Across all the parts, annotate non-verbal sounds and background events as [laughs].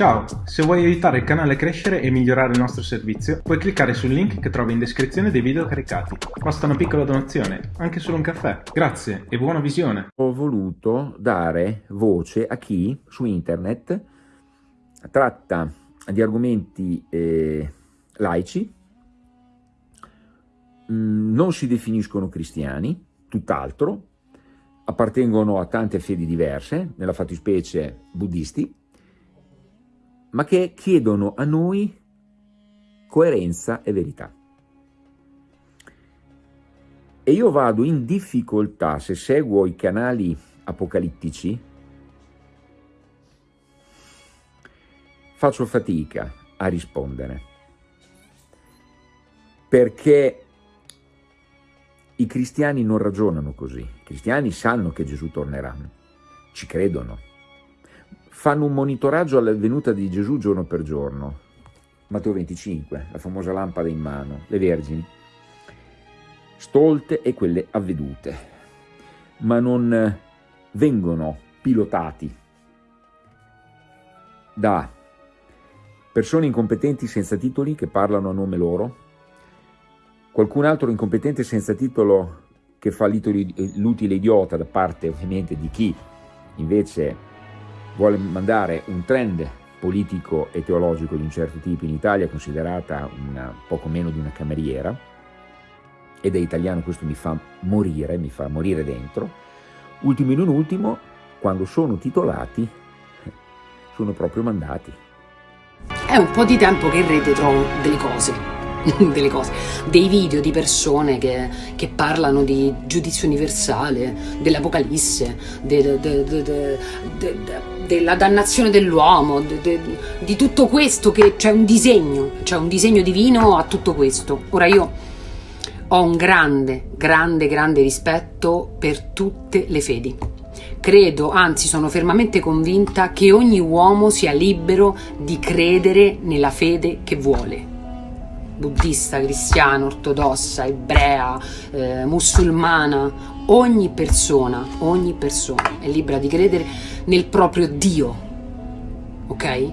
Ciao, se vuoi aiutare il canale a crescere e migliorare il nostro servizio, puoi cliccare sul link che trovi in descrizione dei video caricati. Basta una piccola donazione, anche solo un caffè. Grazie e buona visione. Ho voluto dare voce a chi su internet tratta di argomenti eh, laici, mm, non si definiscono cristiani, tutt'altro, appartengono a tante fedi diverse, nella fattispecie buddisti, ma che chiedono a noi coerenza e verità. E io vado in difficoltà se seguo i canali apocalittici, faccio fatica a rispondere, perché i cristiani non ragionano così, i cristiani sanno che Gesù tornerà, ci credono, fanno un monitoraggio alla venuta di Gesù giorno per giorno. Matteo 25, la famosa lampada in mano, le vergini, stolte e quelle avvedute, ma non vengono pilotati da persone incompetenti senza titoli che parlano a nome loro, qualcun altro incompetente senza titolo che fa l'utile idiota da parte ovviamente di chi invece vuole mandare un trend politico e teologico di un certo tipo in Italia, considerata una, poco meno di una cameriera, ed è italiano, questo mi fa morire, mi fa morire dentro. Ultimo in non ultimo, quando sono titolati, sono proprio mandati. È un po' di tempo che in rete trovo delle cose [laughs] delle cose, dei video di persone che, che parlano di giudizio universale, dell'apocalisse, de, de, de, della dannazione dell'uomo, di tutto questo che c'è un disegno, c'è un disegno divino a tutto questo. Ora io ho un grande, grande, grande rispetto per tutte le fedi. Credo, anzi sono fermamente convinta che ogni uomo sia libero di credere nella fede che vuole buddista, cristiana, ortodossa, ebrea, eh, musulmana, ogni persona, ogni persona è libera di credere nel proprio Dio, ok?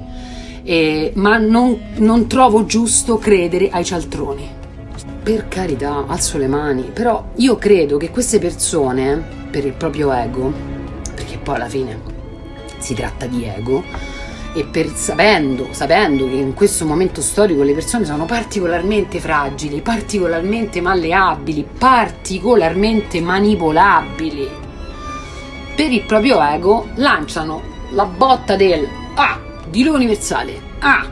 E, ma non, non trovo giusto credere ai cialtroni. Per carità, alzo le mani, però io credo che queste persone, per il proprio ego, perché poi alla fine si tratta di ego, e per, sapendo, sapendo che in questo momento storico le persone sono particolarmente fragili, particolarmente malleabili, particolarmente manipolabili, per il proprio ego lanciano la botta del ah, Dio universale, ah,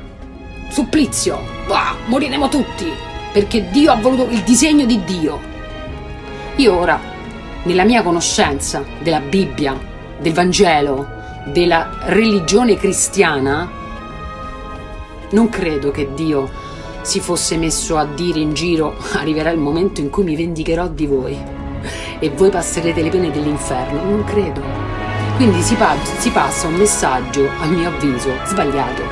supplizio, ah, moriremo tutti, perché Dio ha voluto il disegno di Dio. Io ora, nella mia conoscenza della Bibbia, del Vangelo, della religione cristiana, non credo che Dio si fosse messo a dire in giro [laughs] arriverà il momento in cui mi vendicherò di voi e voi passerete le pene dell'inferno, non credo. Quindi si, pa si passa un messaggio, a mio avviso, sbagliato.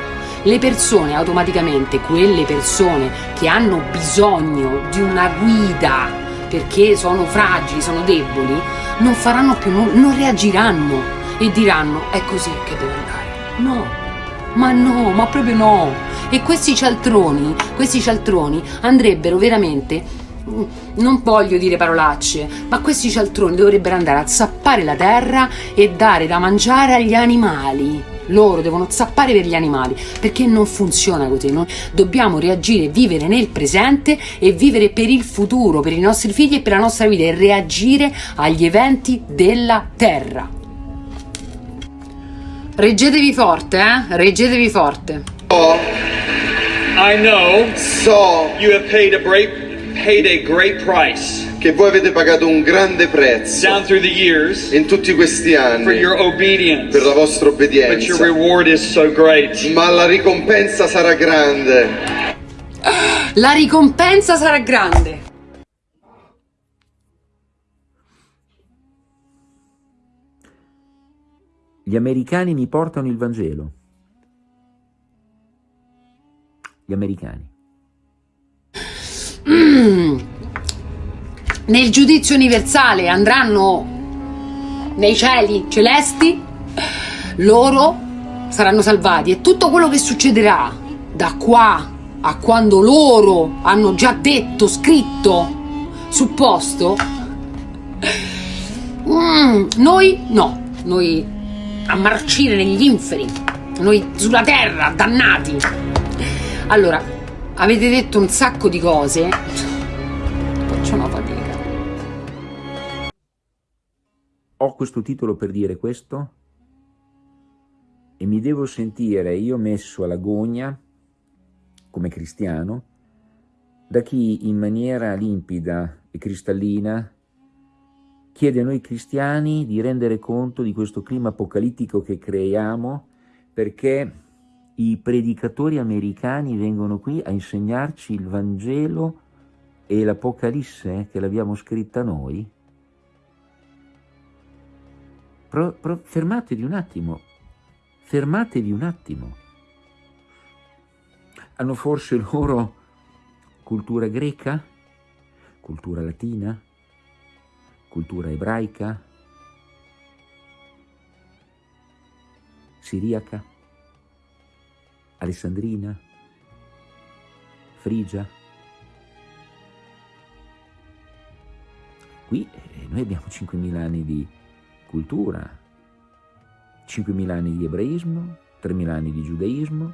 Le persone automaticamente, quelle persone che hanno bisogno di una guida perché sono fragili, sono deboli, non faranno più, non, non reagiranno e diranno è così che deve andare. No, ma no, ma proprio no. E questi cialtroni, questi cialtroni andrebbero veramente non voglio dire parolacce, ma questi cialtroni dovrebbero andare a zappare la terra e dare da mangiare agli animali. Loro devono zappare per gli animali, perché non funziona così. Noi dobbiamo reagire, vivere nel presente e vivere per il futuro, per i nostri figli e per la nostra vita e reagire agli eventi della terra. Reggetevi forte, eh? Reggetevi forte. So, I know so you have paid a great, paid a great price. Che voi avete pagato un grande prezzo down through the years in tutti questi anni for your obedience. per la vostra obbedienza. But your reward is so great. Ma la ricompensa sarà grande. La ricompensa sarà grande. Gli americani mi portano il Vangelo. Gli americani. Mm. Nel giudizio universale andranno nei cieli celesti, loro saranno salvati e tutto quello che succederà da qua a quando loro hanno già detto, scritto, supposto, mm, noi no, noi a marcire negli inferi, noi sulla terra, dannati. Allora, avete detto un sacco di cose, faccio una fatica. Ho questo titolo per dire questo e mi devo sentire io messo alla gogna come cristiano da chi in maniera limpida e cristallina chiede a noi cristiani di rendere conto di questo clima apocalittico che creiamo perché i predicatori americani vengono qui a insegnarci il Vangelo e l'Apocalisse che l'abbiamo scritta noi? Pro, pro, fermatevi un attimo, fermatevi un attimo. Hanno forse loro cultura greca, cultura latina, cultura ebraica, siriaca, alessandrina, frigia. Qui eh, noi abbiamo 5.000 anni di cultura, 5.000 anni di ebraismo, 3.000 anni di giudaismo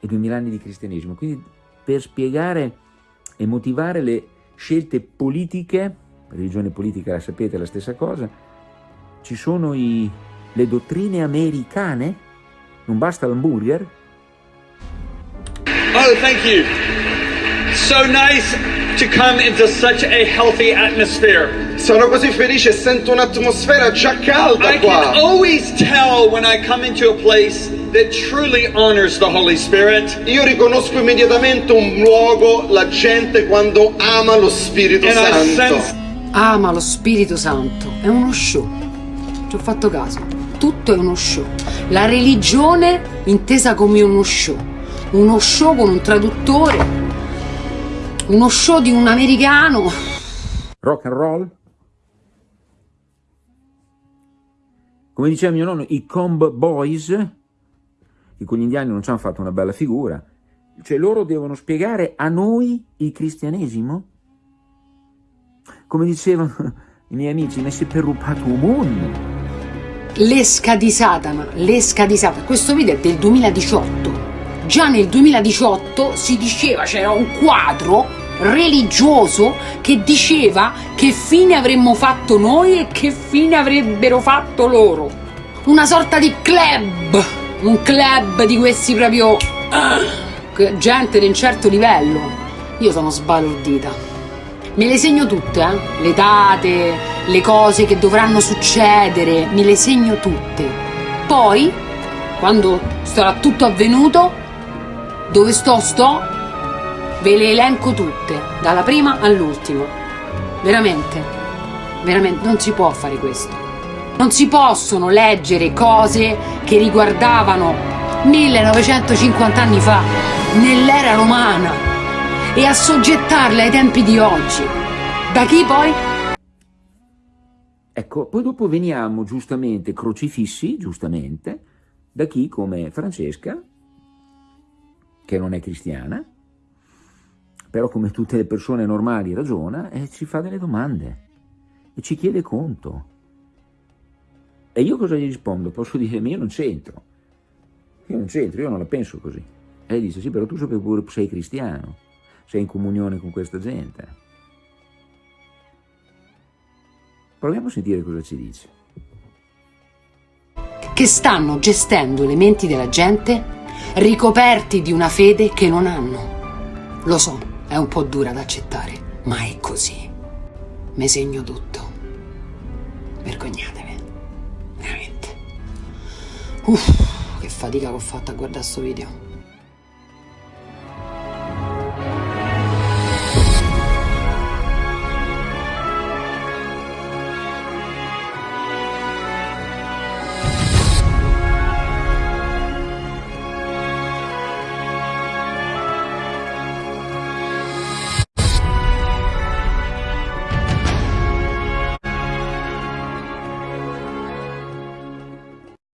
e 2.000 anni di cristianesimo. Quindi per spiegare e motivare le scelte politiche, religione politica la sapete è la stessa cosa, ci sono i, le dottrine americane, non basta l'hamburger. Oh, thank you. So nice to come into such a healthy atmosphere. Sono così felice, sento un'atmosfera già calda I qua. can always tell when I come into a place that truly honors the Holy Spirit. Io riconosco immediatamente un luogo, la gente quando ama lo Spirito And I Santo. Ama lo Spirito Santo, è uno show. Ci ho fatto caso. Tutto è uno show. La religione intesa come uno show. Uno show con un traduttore. Uno show di un americano. rock and roll. Come diceva mio nonno, i Comb Boys, che con gli indiani non ci hanno fatto una bella figura, cioè loro devono spiegare a noi il cristianesimo? Come dicevano i miei amici, ma si è rubato un mondo. L'esca di Satana, l'esca di Satana. Questo video è del 2018. Già nel 2018 si diceva, c'era un quadro religioso che diceva che fine avremmo fatto noi e che fine avrebbero fatto loro. Una sorta di club, un club di questi proprio che- gente di un certo livello. Io sono sbalordita. Me le segno tutte, eh? le date, le cose che dovranno succedere, me le segno tutte. Poi, quando sarà tutto avvenuto, dove sto sto, ve le elenco tutte, dalla prima all'ultima. Veramente, veramente, non si può fare questo. Non si possono leggere cose che riguardavano 1950 anni fa, nell'era romana, e assoggettarle ai tempi di oggi. Da chi poi? Ecco, poi dopo veniamo giustamente crocifissi, giustamente, da chi come Francesca, che non è cristiana, però come tutte le persone normali ragiona e ci fa delle domande e ci chiede conto. E io cosa gli rispondo? Posso dire, ma io non c'entro. Io non c'entro, io non la penso così. E lei dice, sì, però tu sei cristiano, sei in comunione con questa gente. Proviamo a sentire cosa ci dice. Che stanno gestendo le menti della gente ricoperti di una fede che non hanno. Lo so, è un po' dura da accettare, ma è così. Me segno tutto. Vergognatevi. Veramente. Uff, che fatica che ho fatto a guardare sto video.